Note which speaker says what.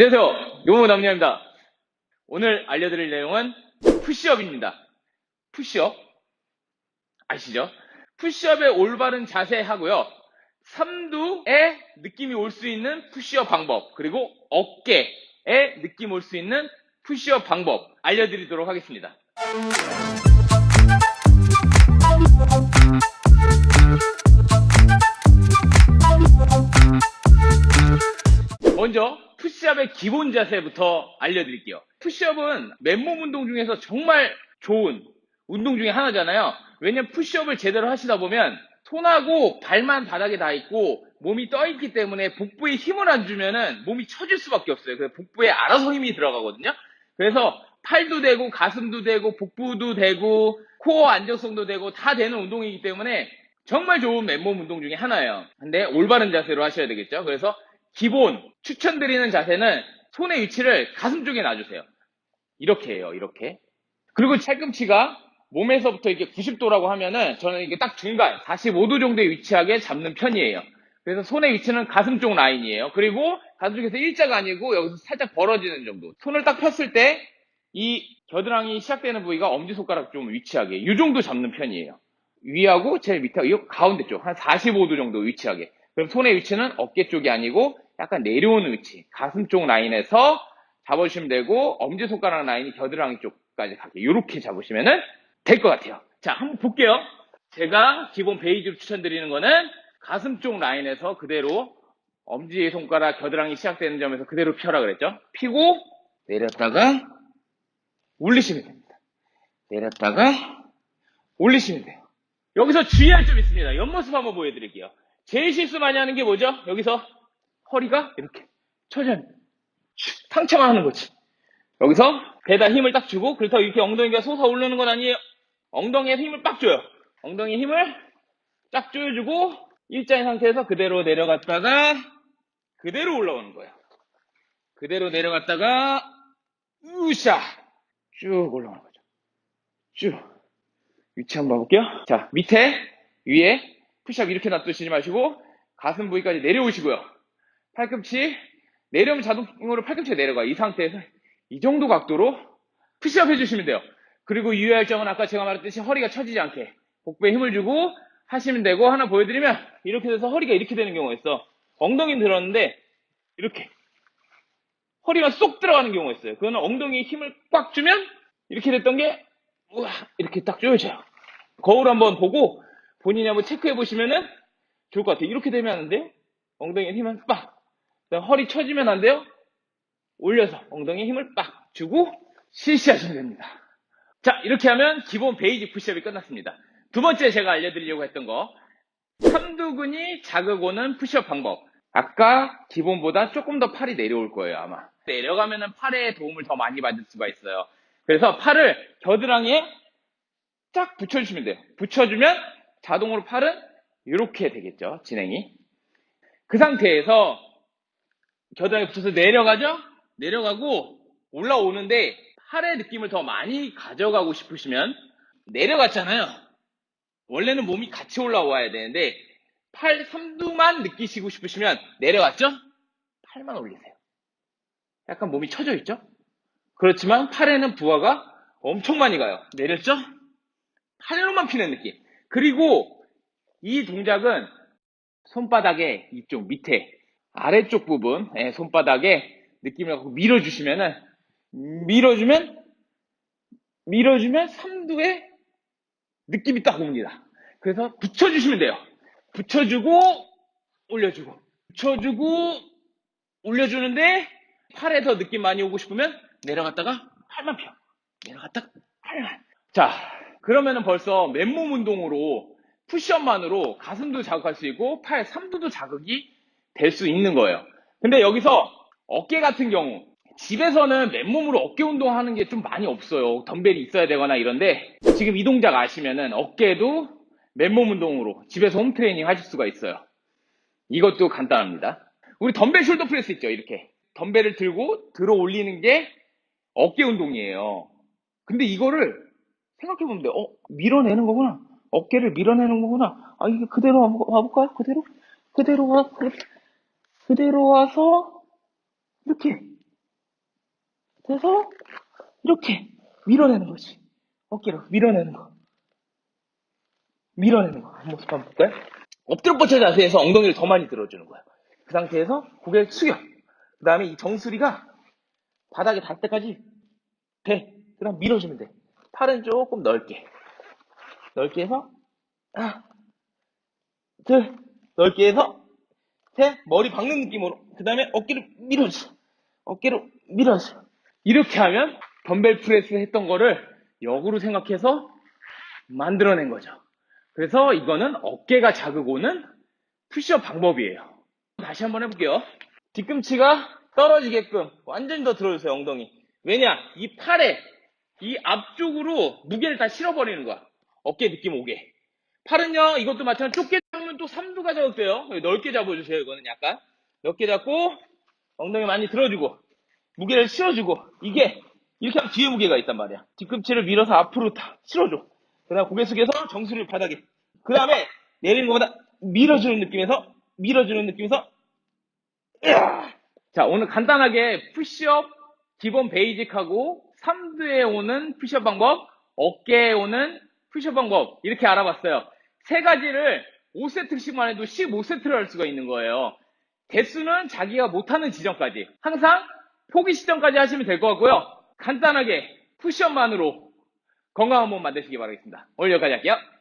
Speaker 1: 안녕하세요. 요모 남녀입니다. 오늘 알려드릴 내용은 푸시업입니다. 푸시업. 아시죠? 푸시업의 올바른 자세 하고요. 삼두에 느낌이 올 수 있는 푸시업 방법, 그리고 어깨에 느낌 올 수 있는 푸시업 방법 알려드리도록 하겠습니다. 먼저 푸시업의 기본 자세부터 알려드릴게요. 푸시업은 맨몸 운동 중에서 정말 좋은 운동 중에 하나잖아요. 왜냐면 푸시업을 제대로 하시다 보면 손하고 발만 바닥에 닿아 있고 몸이 떠 있기 때문에 복부에 힘을 안 주면은 몸이 처질 수밖에 없어요. 그래서 복부에 알아서 힘이 들어가거든요. 그래서 팔도 되고 가슴도 되고 복부도 되고 코어 안정성도 되고 다 되는 운동이기 때문에 정말 좋은 맨몸 운동 중에 하나예요. 근데 올바른 자세로 하셔야 되겠죠. 그래서 기본 추천드리는 자세는 손의 위치를 가슴 쪽에 놔주세요. 이렇게 해요. 이렇게. 그리고 팔꿈치가 몸에서부터 이렇게 90도라고 하면은 저는 이게 딱 중간 45도 정도의 위치하게 잡는 편이에요. 그래서 손의 위치는 가슴 쪽 라인이에요. 그리고 가슴 쪽에서 일자가 아니고 여기서 살짝 벌어지는 정도. 손을 딱 폈을 때 이 겨드랑이 시작되는 부위가 엄지손가락 좀 위치하게 이 정도 잡는 편이에요. 위하고 제일 밑에 이 가운데 쪽 한 45도 정도 위치하게. 그럼 손의 위치는 어깨 쪽이 아니고 약간 내려오는 위치, 가슴 쪽 라인에서 잡아주시면 되고 엄지손가락 라인이 겨드랑이 쪽까지 가게 이렇게 잡으시면 될 것 같아요. 자, 한번 볼게요. 제가 기본 베이지로 추천드리는 거는 가슴 쪽 라인에서 그대로 엄지손가락 겨드랑이 시작되는 점에서 그대로 펴라 그랬죠. 피고 내렸다가 올리시면 됩니다. 내렸다가 올리시면 돼요. 여기서 주의할 점 있습니다. 옆모습 한번 보여드릴게요. 제일 실수 많이 하는 게 뭐죠? 여기서 허리가 이렇게 처져 상체만 하는 거지. 여기서 배다 힘을 딱 주고 그렇다고 이렇게 엉덩이가 솟아 오르는 건 아니에요. 엉덩이에 힘을 빡 줘요. 엉덩이 힘을 쫙 조여주고 일자인 상태에서 그대로 내려갔다가 그대로 올라오는 거예요. 그대로 내려갔다가 우샤 쭉 올라오는 거죠. 쭉 위치 한번 봐볼게요. 자 밑에 위에 푸시업 이렇게 놔두시지 마시고 가슴 부위까지 내려오시고요. 팔꿈치 내려오면 자동으로 팔꿈치가 내려가요. 이 상태에서 이 정도 각도로 푸시업 해주시면 돼요. 그리고 유의할 점은 아까 제가 말했듯이 허리가 처지지 않게 복부에 힘을 주고 하시면 되고 하나 보여드리면 이렇게 돼서 허리가 이렇게 되는 경우가 있어. 엉덩이는 들었는데 이렇게 허리가 쏙 들어가는 경우가 있어요. 그거는 엉덩이에 힘을 꽉 주면 이렇게 됐던 게 우와 이렇게 딱 조여져요. 거울 한번 보고 본인이 한번 체크해 보시면은 좋을 것 같아요. 이렇게 되면 안 돼요. 엉덩이에 힘을 빡. 허리 처지면 안 돼요. 올려서 엉덩이에 힘을 빡 주고 실시하시면 됩니다. 자 이렇게 하면 기본 basic 푸시업이 끝났습니다. 두 번째 제가 알려드리려고 했던 거 삼두근이 자극 오는 푸시업 방법 아까 기본보다 조금 더 팔이 내려올 거예요 아마 내려가면 팔에 도움을 더 많이 받을 수가 있어요 그래서 팔을 겨드랑이에 쫙 붙여주시면 돼요 붙여주면 자동으로 팔은 이렇게 되겠죠 진행이 그 상태에서 겨드랑이 붙여서 내려가죠 내려가고 올라오는데 팔의 느낌을 더 많이 가져가고 싶으시면 내려갔잖아요. 원래는 몸이 같이 올라와야 되는데 팔 삼두만 느끼시고 싶으시면 내려갔죠? 팔만 올리세요. 약간 몸이 처져 있죠? 그렇지만 팔에는 부하가 엄청 많이 가요. 내렸죠? 팔로만 피는 느낌. 그리고 이 동작은 손바닥에 이쪽 밑에 아래쪽 부분 예, 손바닥에 느낌을 갖고 밀어주시면은 밀어주면 밀어주면 삼두에 느낌이 딱 옵니다. 그래서 붙여주시면 돼요. 붙여주고 올려주고 붙여주고 올려주는데 팔에 더 느낌 많이 오고 싶으면 내려갔다가 팔만 펴 내려갔다가 팔만 자 그러면은 벌써 맨몸 운동으로 푸시업만으로 가슴도 자극할 수 있고 팔 삼두도 자극이 될 수 있는 거예요. 근데 여기서 어깨 같은 경우 집에서는 맨몸으로 어깨 운동하는 게 좀 많이 없어요. 덤벨이 있어야 되거나 이런데 지금 이 동작 아시면은 어깨도 맨몸 운동으로 집에서 home training 하실 수가 있어요. 이것도 간단합니다. 우리 덤벨 shoulder press 있죠. 이렇게 덤벨을 들고 들어 올리는 게 어깨 운동이에요. 근데 이거를 생각해보면 돼. 어 밀어내는 거구나. 어깨를 밀어내는 거구나. 아 이게 그대로 와볼까요? 그대로 그대로 와 그대로 와서 이렇게 그래서 이렇게 밀어내는 거지. 어깨로 밀어내는 거. 밀어내는 거. 한 모습 한번 볼까요? 엎드려 뻗쳐 자세에서 엉덩이를 더 많이 들어주는 거예요. 그 상태에서 고개를 숙여. 그 다음에 이 정수리가 바닥에 닿을 때까지 돼. 그 다음 밀어주면 돼. 팔은 조금 넓게. 넓게 해서, 하나, 둘, 넓게 해서, 셋, 머리 박는 느낌으로. 그 다음에 어깨를 밀어줘. 어깨로 밀어줘. 이렇게 하면 덤벨 프레스 했던 거를 역으로 생각해서 만들어낸 거죠. 그래서 이거는 어깨가 자극 오는 푸시업 방법이에요. 다시 한번 해볼게요. 뒤꿈치가 떨어지게끔 완전히 더 들어주세요, 엉덩이. 왜냐? 이 팔에 이 앞쪽으로 무게를 다 실어버리는 거야. 어깨 느낌 오게. 팔은요, 이것도 마찬가지로 좁게 또 삼두가 잡을게요. 넓게 잡아주세요, 이거는 약간. 넓게 잡고, 엉덩이 많이 들어주고, 무게를 실어주고, 이게, 이렇게 하면 뒤에 무게가 있단 말이야. 뒤꿈치를 밀어서 앞으로 다 실어줘. 그 다음 고개 숙여서 정수리를 바닥에. 그 다음에 내리는 것보다 밀어주는 느낌에서, 밀어주는 느낌에서, 으아! 자, 오늘 간단하게 푸시업 기본 basic하고 삼두에 오는 푸시업 방법, 어깨에 오는 푸시업 방법 이렇게 알아봤어요. 세 가지를 5세트씩만 해도 15세트를 할 수가 있는 거예요. 개수는 자기가 못하는 지점까지 항상 포기 시점까지 하시면 될 것 같고요. 간단하게 푸시업만으로 건강한 몸 만드시기 바라겠습니다. 오늘 여기까지 할게요.